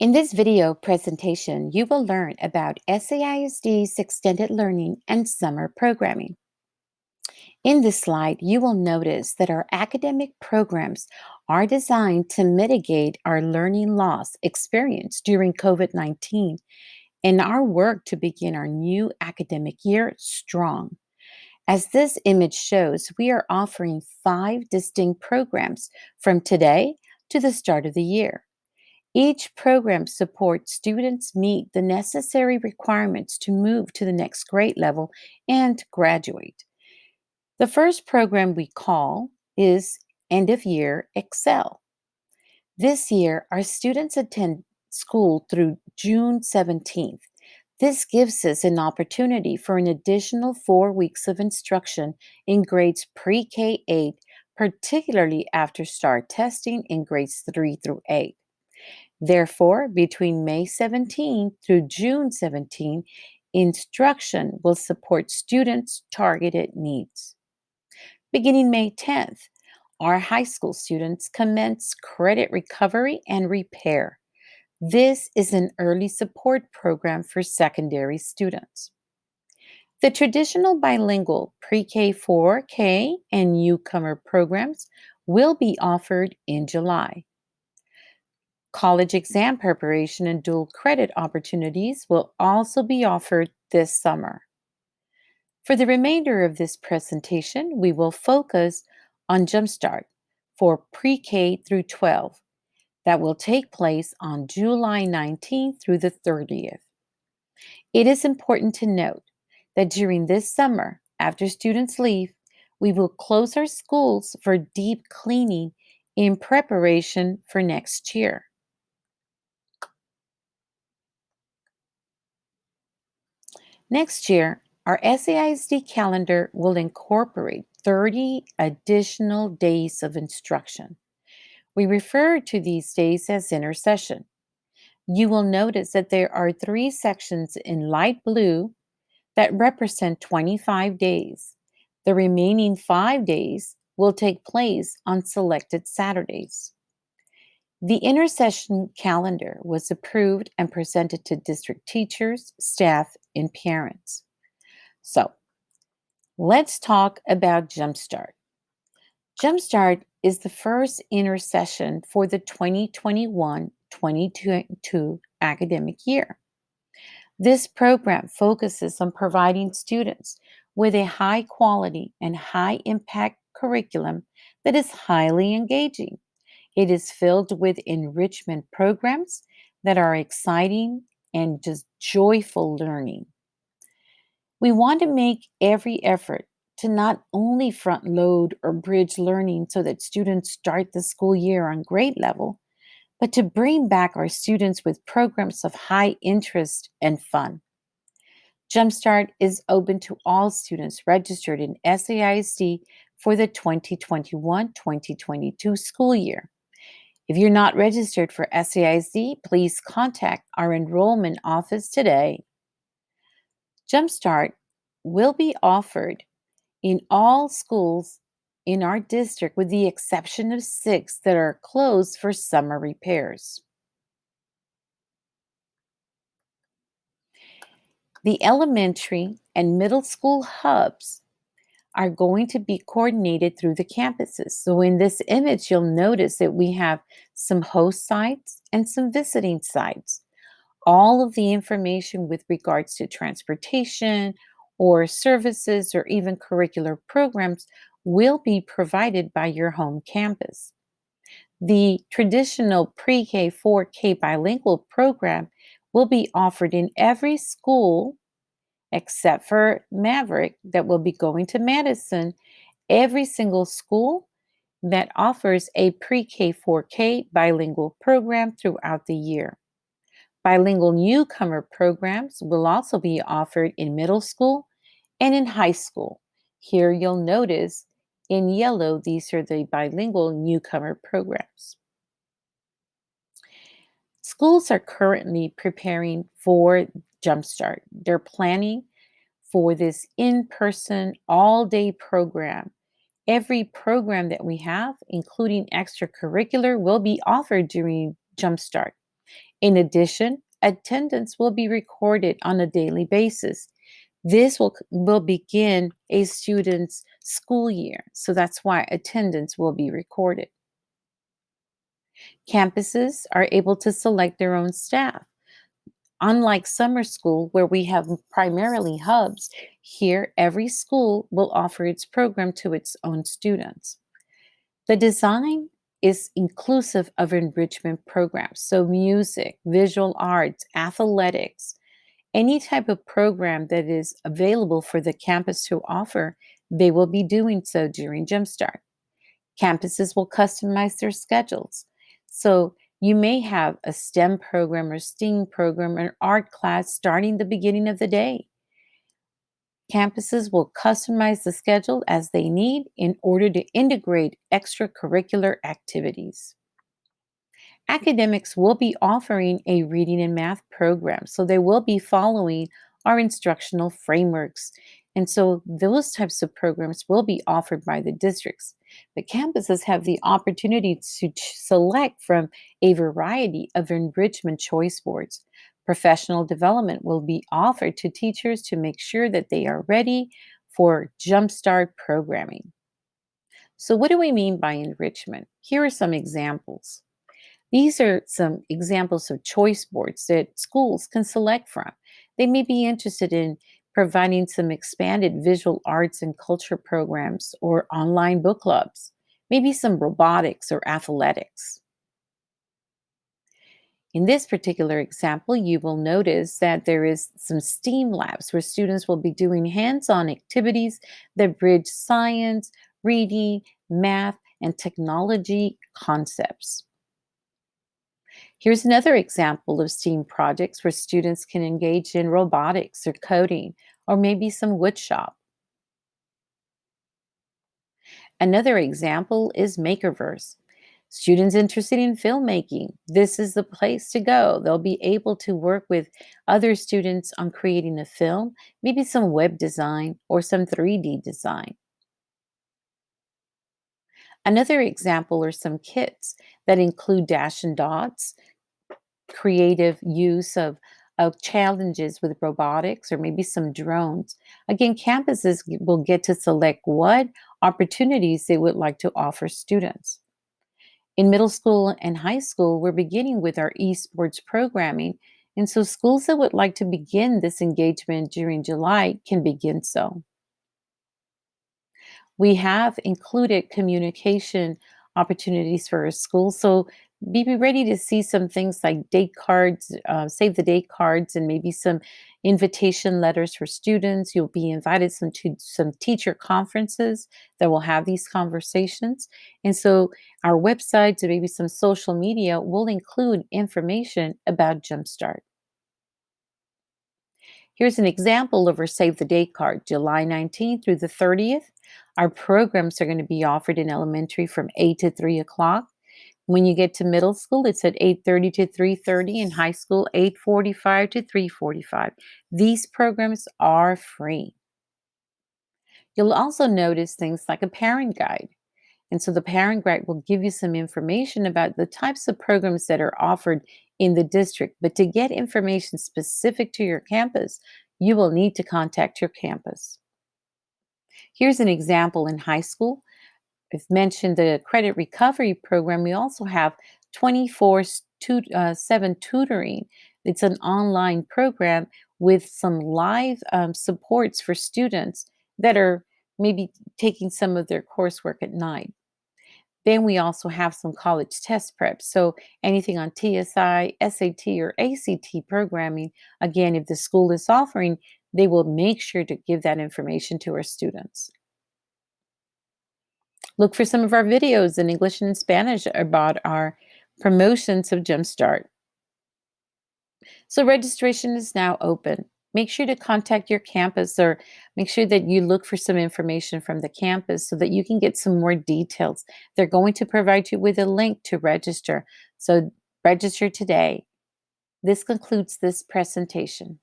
In this video presentation, you will learn about SAISD's extended learning and summer programming. In this slide, you will notice that our academic programs are designed to mitigate our learning loss experienced during COVID-19 and our work to begin our new academic year strong. As this image shows, we are offering five distinct programs from today to the start of the year. Each program supports students meet the necessary requirements to move to the next grade level and graduate. The first program we call is End of Year Excel. This year, our students attend school through June 17th. This gives us an opportunity for an additional four weeks of instruction in grades pre K 8, particularly after STAAR testing in grades 3 through 8. Therefore, between May 17 through June 17, instruction will support students' targeted needs. Beginning May 10th, our high school students commence credit recovery and repair. This is an early support program for secondary students. The traditional bilingual pre-K 4K and newcomer programs will be offered in July. College exam preparation and dual credit opportunities will also be offered this summer. For the remainder of this presentation, we will focus on Jumpstart for pre-K through 12 that will take place on July 19th through the 30th. It is important to note that during this summer, after students leave, we will close our schools for deep cleaning in preparation for next year. Next year, our SAISD calendar will incorporate 30 additional days of instruction. We refer to these days as intersession. You will notice that there are three sections in light blue that represent 25 days. The remaining five days will take place on selected Saturdays. The intersession calendar was approved and presented to district teachers, staff, and parents. So, let's talk about Jumpstart. Jumpstart is the first intersession for the 2021-22 academic year. This program focuses on providing students with a high quality and high impact curriculum that is highly engaging it is filled with enrichment programs that are exciting and just joyful learning. We want to make every effort to not only front load or bridge learning so that students start the school year on grade level, but to bring back our students with programs of high interest and fun. Jumpstart is open to all students registered in SAISD for the 2021-2022 school year. If you're not registered for SAISD, please contact our enrollment office today. Jumpstart will be offered in all schools in our district with the exception of six that are closed for summer repairs. The elementary and middle school hubs are going to be coordinated through the campuses. So in this image, you'll notice that we have some host sites and some visiting sites. All of the information with regards to transportation or services or even curricular programs will be provided by your home campus. The traditional pre-K 4K bilingual program will be offered in every school except for Maverick that will be going to Madison, every single school that offers a pre-K 4K bilingual program throughout the year. Bilingual newcomer programs will also be offered in middle school and in high school. Here you'll notice in yellow, these are the bilingual newcomer programs. Schools are currently preparing for Jumpstart. They're planning for this in-person all-day program. Every program that we have, including extracurricular, will be offered during Jumpstart. In addition, attendance will be recorded on a daily basis. This will, will begin a student's school year, so that's why attendance will be recorded. Campuses are able to select their own staff. Unlike summer school, where we have primarily hubs, here every school will offer its program to its own students. The design is inclusive of enrichment programs, so music, visual arts, athletics, any type of program that is available for the campus to offer, they will be doing so during Jumpstart. Campuses will customize their schedules. So you may have a STEM program or STEAM program or art class starting the beginning of the day. Campuses will customize the schedule as they need in order to integrate extracurricular activities. Academics will be offering a reading and math program, so they will be following our instructional frameworks. And so those types of programs will be offered by the districts. But campuses have the opportunity to select from a variety of enrichment choice boards. Professional development will be offered to teachers to make sure that they are ready for Jumpstart programming. So what do we mean by enrichment? Here are some examples. These are some examples of choice boards that schools can select from. They may be interested in providing some expanded visual arts and culture programs or online book clubs, maybe some robotics or athletics. In this particular example, you will notice that there is some STEAM labs where students will be doing hands-on activities that bridge science, reading, math, and technology concepts. Here's another example of STEAM projects where students can engage in robotics or coding, or maybe some woodshop. Another example is Makerverse. Students interested in filmmaking, this is the place to go. They'll be able to work with other students on creating a film, maybe some web design or some 3D design. Another example are some kits that include dash and dots, creative use of, of challenges with robotics or maybe some drones. Again, campuses will get to select what opportunities they would like to offer students. In middle school and high school, we're beginning with our esports programming. And so schools that would like to begin this engagement during July can begin so. We have included communication opportunities for our schools. So be ready to see some things like date cards, uh, save the date cards, and maybe some invitation letters for students. You'll be invited some to some teacher conferences that will have these conversations. And so our websites and maybe some social media will include information about Jumpstart. Here's an example of our Save the Date card, July 19th through the 30th. Our programs are going to be offered in elementary from 8 to 3 o'clock. When you get to middle school, it's at 8.30 to 3.30. In high school, 8.45 to 3.45. These programs are free. You'll also notice things like a parent guide. And so the parent guide will give you some information about the types of programs that are offered in the district. But to get information specific to your campus, you will need to contact your campus. Here's an example in high school. I've mentioned the credit recovery program. We also have 24 uh, 7 tutoring. It's an online program with some live um, supports for students that are maybe taking some of their coursework at night. Then we also have some college test prep. So anything on TSI, SAT, or ACT programming, again, if the school is offering, they will make sure to give that information to our students. Look for some of our videos in English and Spanish about our promotions of Jumpstart. So registration is now open. Make sure to contact your campus or make sure that you look for some information from the campus so that you can get some more details. They're going to provide you with a link to register. So register today. This concludes this presentation.